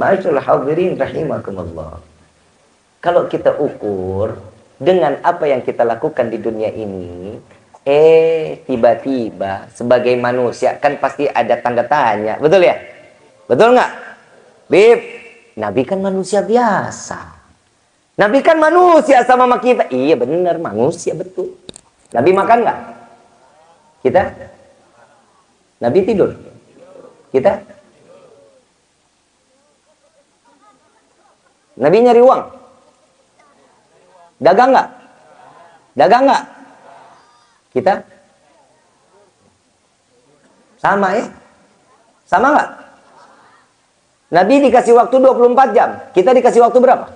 Ma'asyul hadirin rahimakumullah. Kalau kita ukur dengan apa yang kita lakukan di dunia ini, eh tiba-tiba sebagai manusia kan pasti ada tanda tanya. Betul ya? Betul nggak? Bib, Nabi kan manusia biasa. Nabi kan manusia sama sama kita. Iya benar, manusia betul. Nabi makan nggak? Kita? Nabi tidur? Kita? Nabi nyari uang? Dagang nggak? Dagang nggak? Kita? Sama ya? Sama nggak? Nabi dikasih waktu 24 jam. Kita dikasih waktu berapa?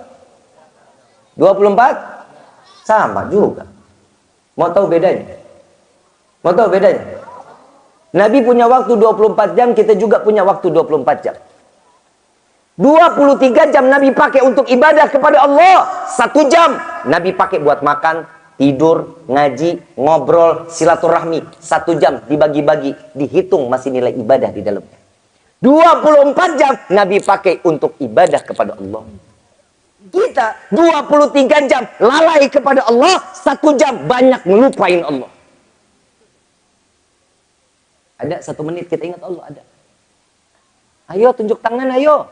24? Sama juga. Mau tahu bedanya? Mau tahu bedanya? Nabi punya waktu 24 jam, kita juga punya waktu 24 jam. 23 jam Nabi pakai untuk ibadah kepada Allah. Satu jam Nabi pakai buat makan, tidur, ngaji, ngobrol, silaturahmi. Satu jam dibagi-bagi, dihitung masih nilai ibadah di dalamnya. 24 jam Nabi pakai untuk ibadah kepada Allah. Kita 23 jam lalai kepada Allah, satu jam banyak melupain Allah. Ada satu menit kita ingat Allah, ada. Ayo tunjuk tangan, ayo.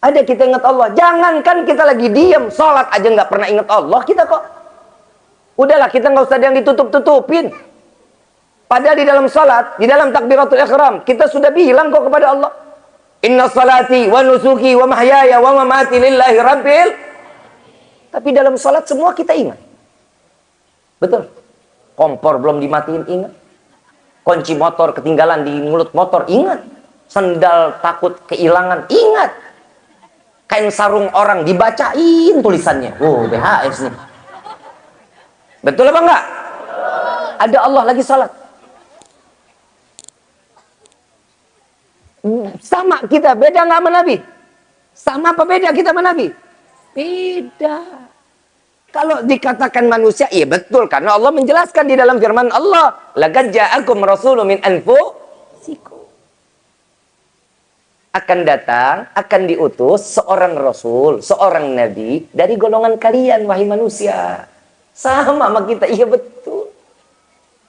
Ada kita ingat Allah. Jangankan kita lagi diam, sholat aja nggak pernah ingat Allah kita kok. Udahlah kita nggak usah yang ditutup-tutupin. Padahal di dalam sholat, di dalam takbiratul ikhram, kita sudah bilang kok kepada Allah. Inna salati wa nusuki wa mahyaya wa mamati lillahi rabbil. Tapi dalam salat semua kita ingat. Betul. Kompor belum dimatiin ingat. Kunci motor ketinggalan di mulut motor ingat. Sendal takut kehilangan ingat. Kain sarung orang dibacain tulisannya. Oh, BHS nih. Betul apa enggak? Ada Allah lagi salat. Sama kita, beda nggak sama Nabi? Sama apa beda kita sama Nabi? Beda. Kalau dikatakan manusia, iya betul. Karena Allah menjelaskan di dalam firman Allah. Lagad ja'akum rasulun min anfusikum. Akan datang, akan diutus seorang rasul, seorang nabi dari golongan kalian, wahai manusia. Sama sama kita, iya betul.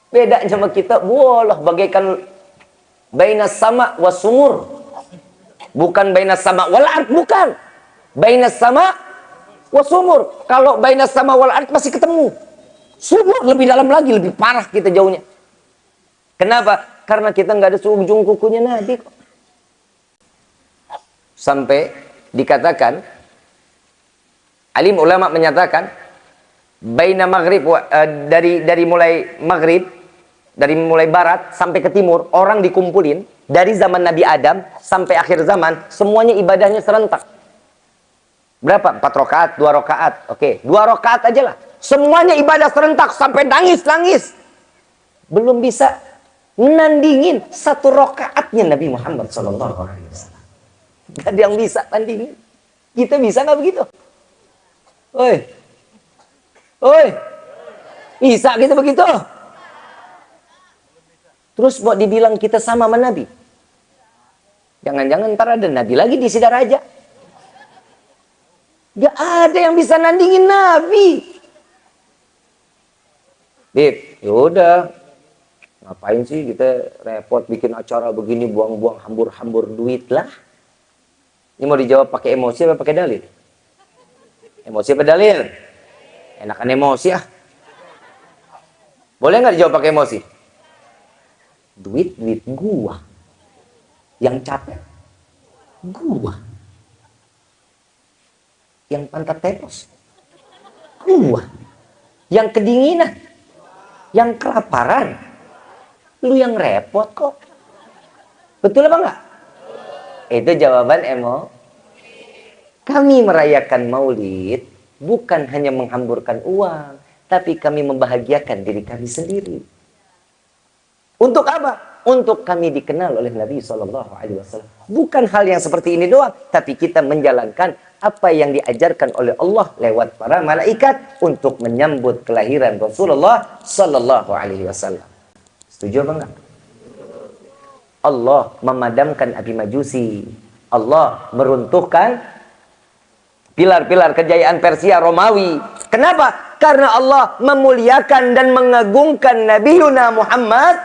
Beda sama kita, bolah bagaikan Baina sama wasumur. Bukan baina sama wal ard, bukan. Baina sama wasumur. Kalau baina sama wal ard masih ketemu. Sumur lebih dalam lagi, lebih parah kita jauhnya. Kenapa? Karena kita nggak ada seujung kukunya Nabi kok. Sampai dikatakan alim ulama menyatakan baina maghrib uh, dari dari mulai maghrib dari mulai barat sampai ke timur orang dikumpulin dari zaman Nabi Adam sampai akhir zaman semuanya ibadahnya serentak. Berapa? Empat rakaat dua rakaat. Oke dua rakaat aja lah. Semuanya ibadah serentak sampai nangis nangis. Belum bisa nandingin satu rakaatnya Nabi Muhammad Shallallahu Alaihi Wasallam gak ada yang bisa tandingin kita bisa nggak begitu Oi, oi, bisa kita begitu? Terus mau dibilang kita sama sama Nabi. Jangan-jangan ntar ada Nabi lagi di Sidaraja. Gak ada yang bisa nandingin Nabi. Bib, yaudah. Ngapain sih kita repot bikin acara begini, buang-buang hambur-hambur duit lah. Ini mau dijawab pakai emosi apa pakai dalil? Emosi apa dalil? Enakan emosi ah. Boleh nggak dijawab pakai emosi? duit duit gua yang capek gua yang pantat tepos gua yang kedinginan yang kelaparan lu yang repot kok betul apa enggak itu jawaban emo kami merayakan maulid bukan hanya menghamburkan uang tapi kami membahagiakan diri kami sendiri untuk apa? Untuk kami dikenal oleh Nabi Shallallahu Alaihi Wasallam. Bukan hal yang seperti ini doang, tapi kita menjalankan apa yang diajarkan oleh Allah lewat para malaikat untuk menyambut kelahiran Rasulullah Shallallahu Alaihi Wasallam. Setuju apa enggak? Allah memadamkan api majusi Allah meruntuhkan pilar-pilar kejayaan Persia Romawi. Kenapa? Karena Allah memuliakan dan mengagungkan Nabi Yuna Muhammad.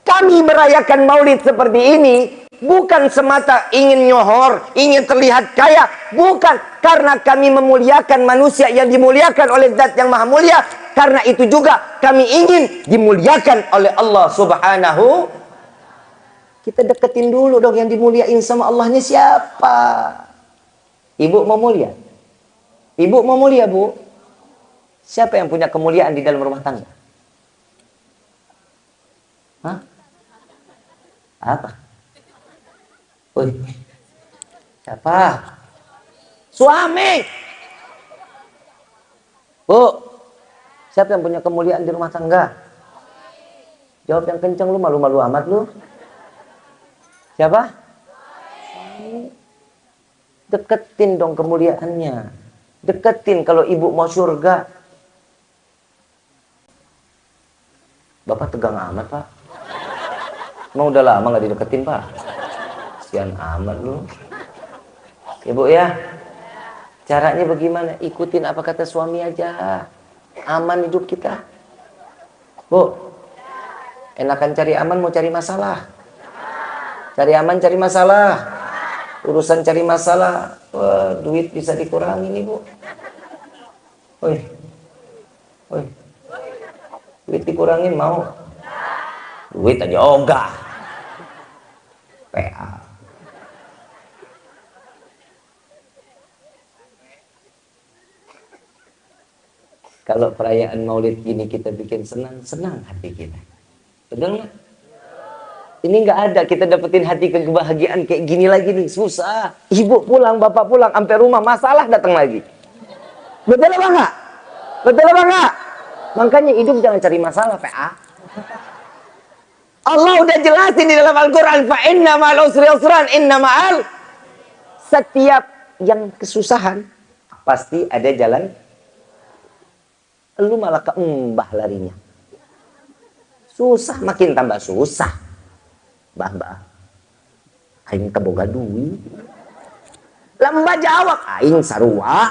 Kami merayakan maulid seperti ini bukan semata ingin nyohor, ingin terlihat kaya, bukan karena kami memuliakan manusia yang dimuliakan oleh zat yang maha mulia, karena itu juga kami ingin dimuliakan oleh Allah Subhanahu kita deketin dulu dong yang dimuliain sama Allahnya siapa? Ibu mau mulia? Ibu mau mulia, Bu? Siapa yang punya kemuliaan di dalam rumah tangga? Hah? Apa? Woi. Siapa? Suami. Bu. Siapa yang punya kemuliaan di rumah tangga? Jawab yang kencang lu malu-malu amat lu. Siapa? Deketin dong kemuliaannya. Deketin kalau ibu mau surga. Bapak tegang amat, Pak. Emang udah lama nggak dideketin, Pak? Sian amat lu. Ibu ya. Caranya bagaimana? Ikutin apa kata suami aja. Aman hidup kita. Bu. Enakan cari aman mau cari masalah. Cari aman, cari masalah. Urusan cari masalah, wah, duit bisa dikurangi nih, Bu. Woi. Woi. Duit dikurangin mau? Duit aja ogah. PA. Kalau perayaan maulid gini kita bikin senang, senang hati kita. Betul nggak? Ini nggak ada kita dapetin hati kebahagiaan kayak gini lagi nih susah. Ibu pulang, bapak pulang, sampai rumah masalah datang lagi. Betul apa enggak? Betul apa enggak? Makanya hidup jangan cari masalah, PA. Allah udah jelasin di dalam Al-Quran, fa inna ma'al usri usran, inna ma'al. Setiap yang kesusahan, pasti ada jalan. Lu malah keembah larinya. Susah, makin tambah susah. Mbah, mbah. Aing teboga duit. Lamba jawab, aing sarua.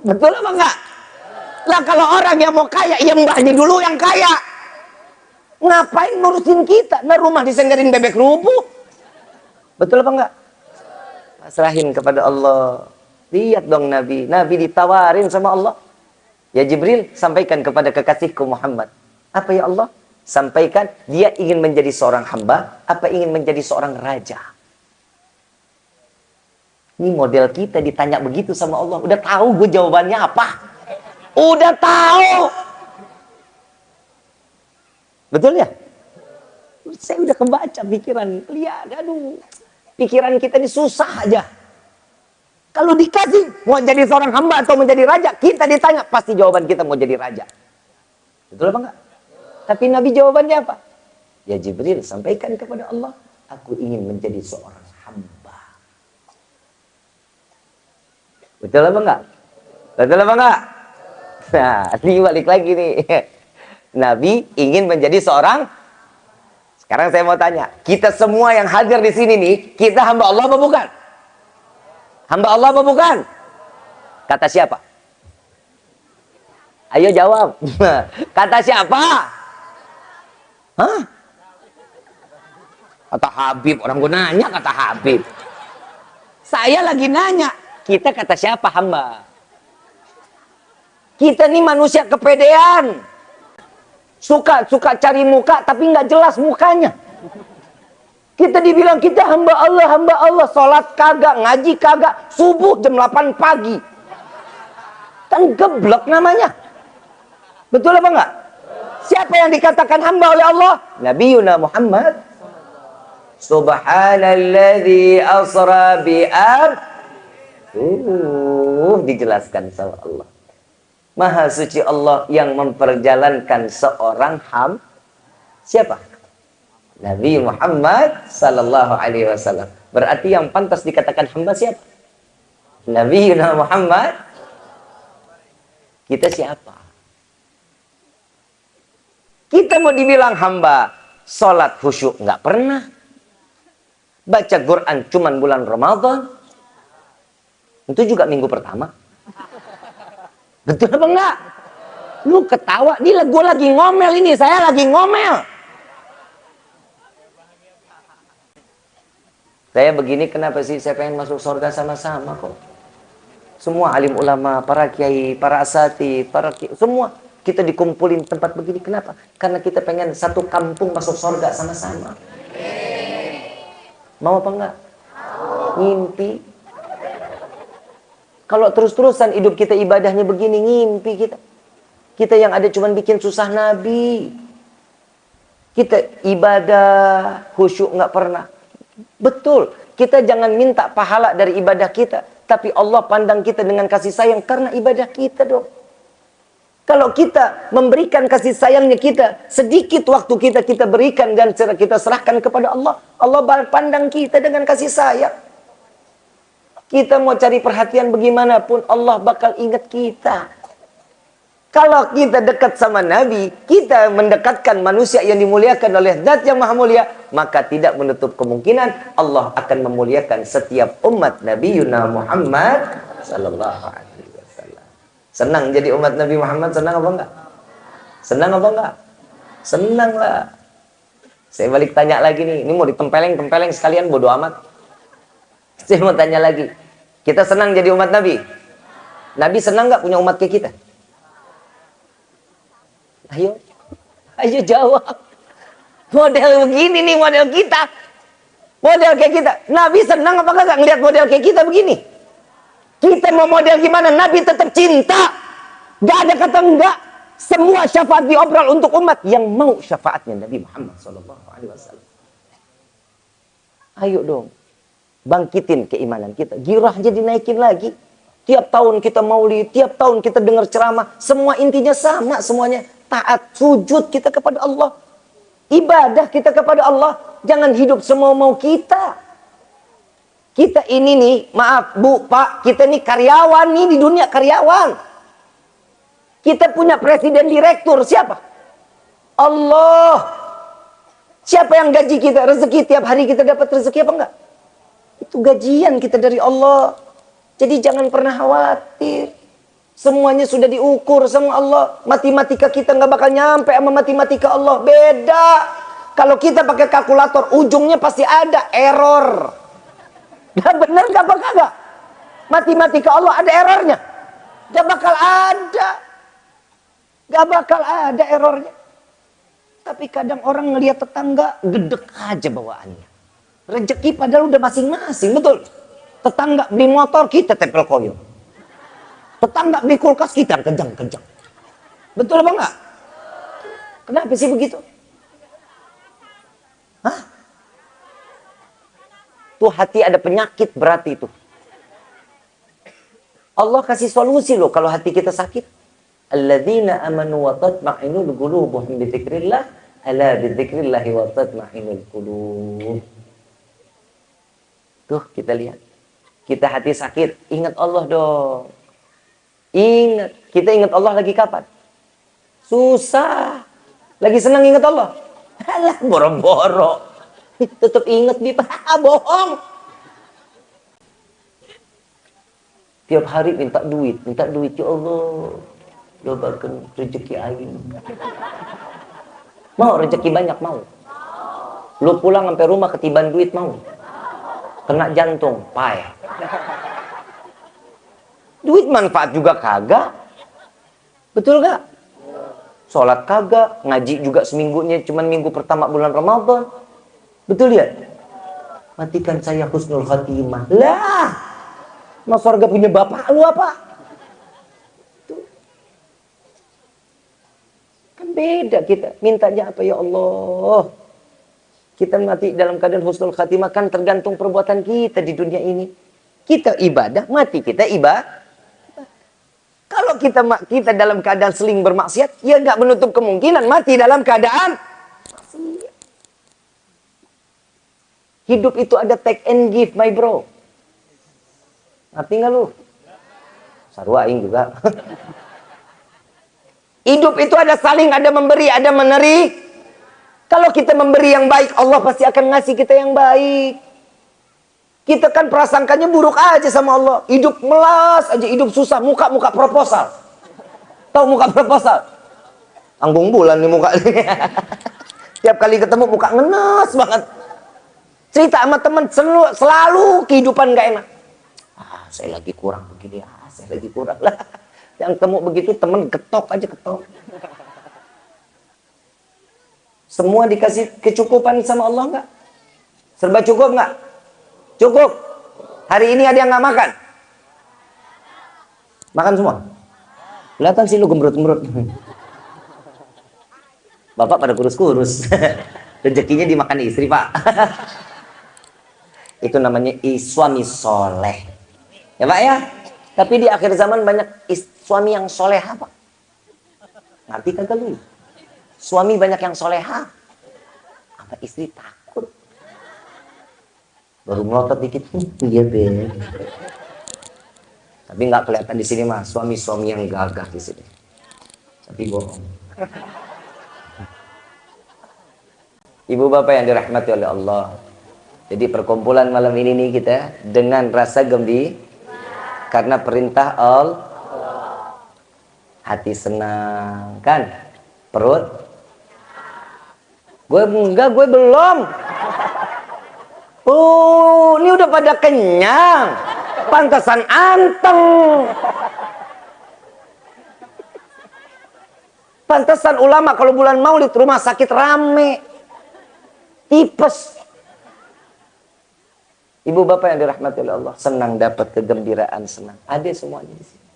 Betul apa enggak? Lah kalau orang yang mau kaya, ya mbahnya dulu yang kaya. Ngapain ngurusin kita? Nah rumah disenggarin bebek rubuh. Betul apa enggak? Pasrahin kepada Allah. Lihat dong Nabi. Nabi ditawarin sama Allah. Ya Jibril, sampaikan kepada kekasihku Muhammad. Apa ya Allah? Sampaikan dia ingin menjadi seorang hamba, apa ingin menjadi seorang raja. Ini model kita ditanya begitu sama Allah. Udah tahu gue jawabannya apa? Udah tahu. Betul ya? Saya udah kebaca pikiran. Lihat, aduh. Pikiran kita ini susah aja. Kalau dikasih mau jadi seorang hamba atau menjadi raja, kita ditanya pasti jawaban kita mau jadi raja. Betul apa enggak? Tapi Nabi jawabannya apa? Ya Jibril sampaikan kepada Allah, aku ingin menjadi seorang hamba. Betul apa enggak? Betul apa enggak? Nah, ini balik lagi nih. Nabi ingin menjadi seorang Sekarang saya mau tanya, kita semua yang hadir di sini nih, kita hamba Allah apa bukan? Hamba Allah apa bukan? Kata siapa? Ayo jawab. Kata siapa? Hah? Kata Habib, orang gue nanya kata Habib. Saya lagi nanya, kita kata siapa hamba? Kita nih manusia kepedean. Suka suka cari muka tapi nggak jelas mukanya. Kita dibilang kita hamba Allah, hamba Allah. Sholat kagak, ngaji kagak. Subuh jam 8 pagi. Kan geblok namanya. Betul apa enggak? Siapa yang dikatakan hamba oleh Allah? Nabi Yuna Muhammad. Subhanalladzi asra bi'ab. Uh, dijelaskan sama Allah. Maha suci Allah yang memperjalankan seorang ham. Siapa? Nabi Muhammad sallallahu alaihi wasallam. Berarti yang pantas dikatakan hamba siapa? Nabi Muhammad. Kita siapa? Kita mau dibilang hamba. Sholat khusyuk nggak pernah. Baca Quran cuman bulan Ramadan. Itu juga minggu pertama. Betul apa enggak? Lu ketawa, ini gue lagi ngomel ini, saya lagi ngomel. Saya begini kenapa sih saya pengen masuk surga sama-sama kok. Semua alim ulama, para kiai, para asati, para kiai, semua kita dikumpulin tempat begini. Kenapa? Karena kita pengen satu kampung masuk surga sama-sama. Mau apa enggak? Ngimpi. Kalau terus-terusan hidup kita ibadahnya begini, ngimpi kita. Kita yang ada cuma bikin susah Nabi. Kita ibadah, khusyuk nggak pernah. Betul, kita jangan minta pahala dari ibadah kita. Tapi Allah pandang kita dengan kasih sayang karena ibadah kita dong. Kalau kita memberikan kasih sayangnya kita, sedikit waktu kita kita berikan dan kita serahkan kepada Allah. Allah pandang kita dengan kasih sayang. Kita mau cari perhatian bagaimanapun, Allah bakal ingat kita. Kalau kita dekat sama Nabi, kita mendekatkan manusia yang dimuliakan oleh zat yang maha mulia, maka tidak menutup kemungkinan Allah akan memuliakan setiap umat Nabi Yuna Muhammad sallallahu alaihi. Senang jadi umat Nabi Muhammad, senang apa enggak? Senang apa enggak? Senang lah. Saya balik tanya lagi nih, ini mau ditempeleng-tempeleng sekalian bodoh amat. Saya mau tanya lagi. Kita senang jadi umat Nabi? Nabi senang nggak punya umat kayak kita? Ayo, ayo jawab. Model begini nih model kita. Model kayak kita. Nabi senang apa enggak ngeliat model kayak kita begini? Kita mau model gimana? Nabi tetap cinta. Gak ada kata enggak. Semua syafaat diobrol untuk umat yang mau syafaatnya Nabi Muhammad SAW. Ayo dong. Bangkitin keimanan kita. Girah jadi naikin lagi. Tiap tahun kita maulid, tiap tahun kita dengar ceramah. Semua intinya sama semuanya taat, sujud kita kepada Allah. Ibadah kita kepada Allah. Jangan hidup semua mau kita. Kita ini nih, maaf Bu, Pak, kita nih karyawan nih di dunia karyawan. Kita punya presiden direktur, siapa? Allah. Siapa yang gaji kita? Rezeki tiap hari kita dapat rezeki apa enggak? Itu gajian kita dari Allah. Jadi jangan pernah khawatir. Semuanya sudah diukur sama Allah. Matematika kita nggak bakal nyampe sama matematika Allah. Beda. Kalau kita pakai kalkulator, ujungnya pasti ada error. Gak bener gak bakal gak? Matematika Allah ada errornya. Gak bakal ada. Gak bakal ada errornya. Tapi kadang orang ngelihat tetangga, gedek aja bawaannya. Rezeki padahal udah masing-masing, betul. Tetangga beli motor, kita tempel koyo. Tetangga beli kulkas kita kejang-kejang. Betul apa enggak? Kenapa sih begitu? Tuh hati ada penyakit berarti itu. Allah kasih solusi loh kalau hati kita sakit. Alladzina amanu wa tatma'inul qulubuhum bi dzikrillah ala bi dzikrillah wa tatma'inul qulub. Tuh kita lihat. Kita hati sakit, ingat Allah dong. Ingat, kita ingat Allah lagi kapan? Susah. Lagi senang ingat Allah. Alah, boro-boro. Tetap ingat di bohong. Tiap hari minta duit, minta duit ya Allah. Dobakan rezeki aing. Mau rezeki banyak mau. Lu pulang sampai rumah ketiban duit mau. Kena jantung, payah. Duit manfaat juga kagak. Betul gak? Sholat kagak, ngaji juga seminggunya cuman minggu pertama bulan Ramadan. Betul ya? Matikan saya husnul khatimah. Lah, mas warga punya bapak lu apa? Kan beda kita. Mintanya apa ya Allah? Kita mati dalam keadaan husnul khatimah kan tergantung perbuatan kita di dunia ini. Kita ibadah, mati kita ibadah. Kalau kita kita dalam keadaan seling bermaksiat, ya nggak menutup kemungkinan mati dalam keadaan maksiat. Hidup itu ada take and give, my bro. Ngerti nggak lu? Sarwa juga. Hidup itu ada saling, ada memberi, ada meneri. Kalau kita memberi yang baik, Allah pasti akan ngasih kita yang baik. Kita kan prasangkanya buruk aja sama Allah. Hidup melas aja, hidup susah. Muka-muka proposal. Tahu muka proposal? Anggung bulan nih muka. Tiap kali ketemu muka ngenes banget. Cerita sama teman selalu, selalu kehidupan gak enak. Ah, saya lagi kurang begini. Ah, saya lagi kurang lah. Yang temu begitu teman ketok aja ketok. Semua dikasih kecukupan sama Allah enggak? Serba cukup enggak? Cukup. Hari ini ada yang nggak makan? Makan semua? Kelihatan sih lu gembrut-gembrut. Bapak pada kurus-kurus. Rezekinya dimakan istri, Pak. Itu namanya suami soleh. Ya, Pak ya? Tapi di akhir zaman banyak suami yang soleh, Pak. Ngerti kagak lu? Suami banyak yang soleha. Apa istri takut? Baru melotot dikit. Iya, be. Tapi nggak kelihatan di sini mah suami-suami yang gagah di sini. Tapi bohong. Ibu bapak yang dirahmati oleh Allah. Jadi perkumpulan malam ini nih kita dengan rasa gembira karena perintah Allah. Hati senang kan? Perut Gue enggak, gue belum. Oh, ini udah pada kenyang. Pantesan anteng. Pantesan ulama kalau bulan maulid rumah sakit rame. Tipes. Ibu bapak yang dirahmati oleh Allah. Senang dapat kegembiraan, senang. Ada semuanya di sini.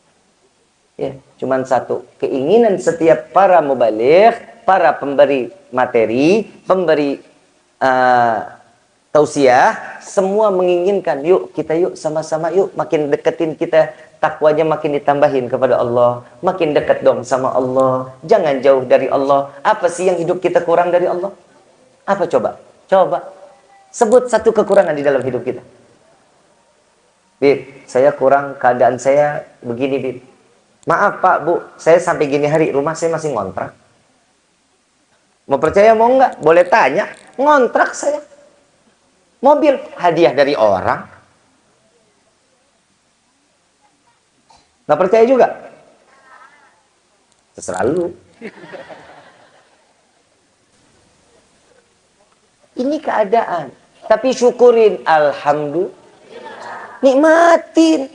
Ya, cuman satu. Keinginan setiap para mubalik para pemberi materi, pemberi uh, tausiah, semua menginginkan, yuk kita yuk sama-sama yuk makin deketin kita takwanya makin ditambahin kepada Allah, makin dekat dong sama Allah, jangan jauh dari Allah. Apa sih yang hidup kita kurang dari Allah? Apa coba? Coba sebut satu kekurangan di dalam hidup kita. Bib, saya kurang keadaan saya begini, Bib. Maaf Pak, Bu, saya sampai gini hari rumah saya masih ngontrak. Mau percaya mau enggak? Boleh tanya. Ngontrak saya. Mobil hadiah dari orang. Nggak percaya juga? Terserah lu. Ini keadaan. Tapi syukurin. Alhamdulillah. Nikmatin.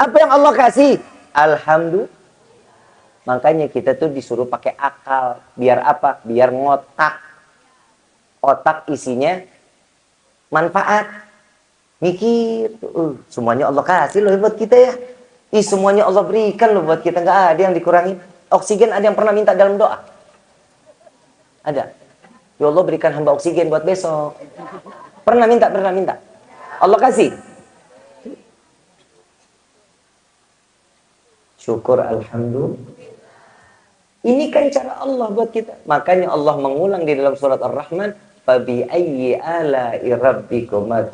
Apa yang Allah kasih? Alhamdulillah. Makanya kita tuh disuruh pakai akal. Biar apa? Biar ngotak. Otak isinya manfaat. Mikir. Uh, semuanya Allah kasih loh buat kita ya. Ih, semuanya Allah berikan loh buat kita. Nggak ada yang dikurangi. Oksigen ada yang pernah minta dalam doa? Ada. Ya Allah berikan hamba oksigen buat besok. Pernah minta, pernah minta. Allah kasih. Syukur Alhamdulillah. Ini kan cara Allah buat kita. Makanya Allah mengulang di dalam surat Ar-Rahman, "Fabi ayyi ala'i rabbikuma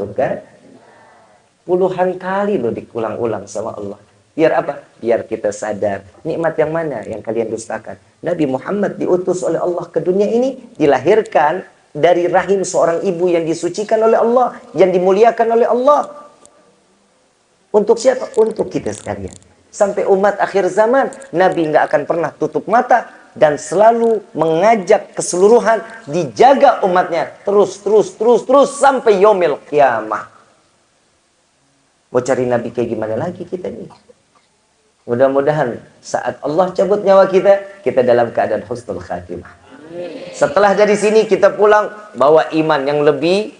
Puluhan kali loh dikulang-ulang sama Allah. Biar apa? Biar kita sadar nikmat yang mana yang kalian dustakan. Nabi Muhammad diutus oleh Allah ke dunia ini dilahirkan dari rahim seorang ibu yang disucikan oleh Allah, yang dimuliakan oleh Allah. Untuk siapa? Untuk kita sekalian sampai umat akhir zaman Nabi nggak akan pernah tutup mata dan selalu mengajak keseluruhan dijaga umatnya terus terus terus terus sampai yomil kiamah mau cari Nabi kayak gimana lagi kita nih mudah-mudahan saat Allah cabut nyawa kita kita dalam keadaan husnul khatimah setelah dari sini kita pulang bawa iman yang lebih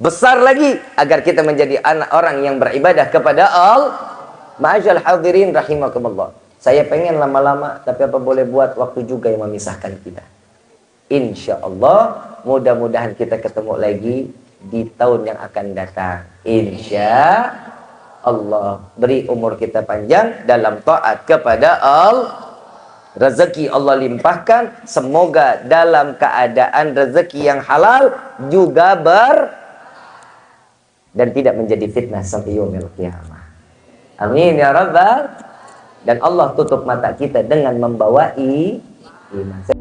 besar lagi agar kita menjadi anak orang yang beribadah kepada Allah Ma'ajal hadirin rahimakumullah. Saya pengen lama-lama, tapi apa boleh buat waktu juga yang memisahkan kita. Insya Allah, mudah-mudahan kita ketemu lagi di tahun yang akan datang. Insya Allah. Beri umur kita panjang dalam taat kepada Allah. Rezeki Allah limpahkan. Semoga dalam keadaan rezeki yang halal juga ber dan tidak menjadi fitnah sampai yaumil kiamah. Amin ya rabbal dan Allah tutup mata kita dengan membawa iman.